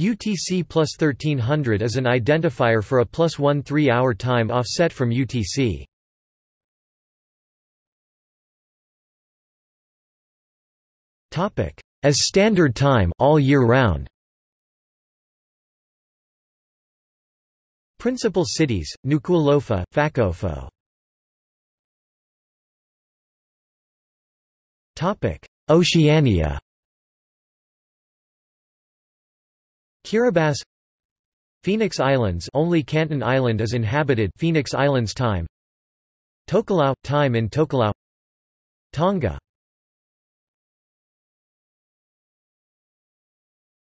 UTC plus 1300 is an identifier for a plus 1 3-hour time offset from UTC. As standard time all year round. Principal cities: Nuku'alofa, Fakaofo. Oceania. Kiribati Phoenix Islands only Canton Island is inhabited Phoenix Islands time. Tokelau time in Tokelau. Tonga.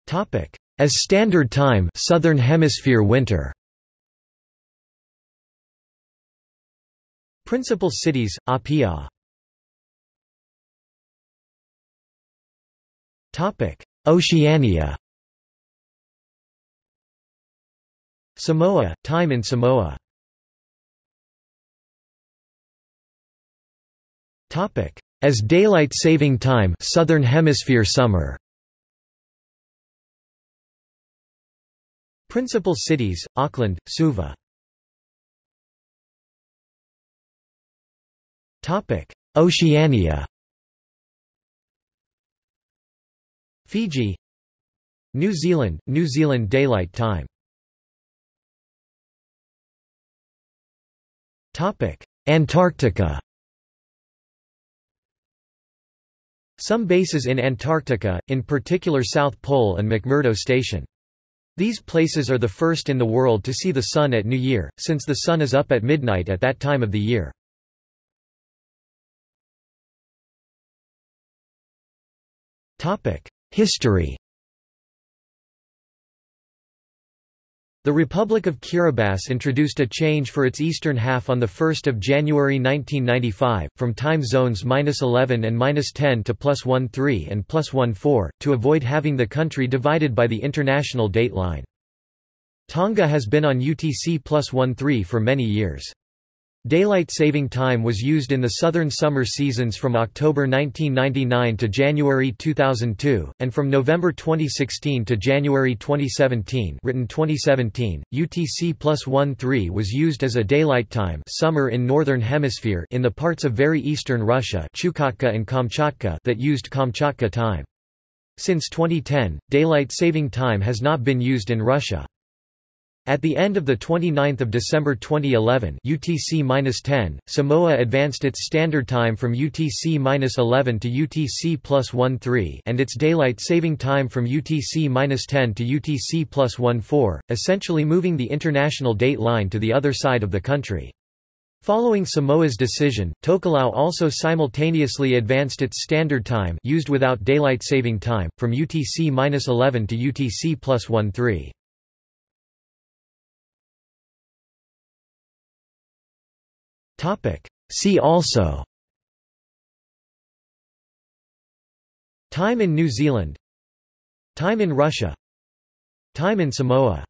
Topic. As standard time Southern Hemisphere winter. Principal cities Apia. Topic. Oceania Samoa, time in Samoa. As daylight saving time Southern Hemisphere summer. Principal cities, Auckland, Suva. Oceania. Fiji. New Zealand, New Zealand Daylight Time Antarctica Some bases in Antarctica, in particular South Pole and McMurdo Station. These places are the first in the world to see the Sun at New Year, since the Sun is up at midnight at that time of the year. History The Republic of Kiribati introduced a change for its eastern half on 1 January 1995, from time zones -11 and -10 to +13 and +14, to avoid having the country divided by the international date line. Tonga has been on UTC +13 for many years. Daylight saving time was used in the southern summer seasons from October 1999 to January 2002, and from November 2016 to January 2017 written 2017, UTC plus 1-3 was used as a daylight time summer in northern hemisphere in the parts of very eastern Russia Chukotka and Kamchatka that used Kamchatka time. Since 2010, daylight saving time has not been used in Russia. At the end of 29 December 2011 UTC-10, Samoa advanced its standard time from UTC-11 to UTC plus 13 and its daylight saving time from UTC-10 to UTC plus 14, essentially moving the international date line to the other side of the country. Following Samoa's decision, Tokelau also simultaneously advanced its standard time used without daylight saving time, from UTC-11 to UTC plus 13. See also. Time in New Zealand. Time in Russia. Time in Samoa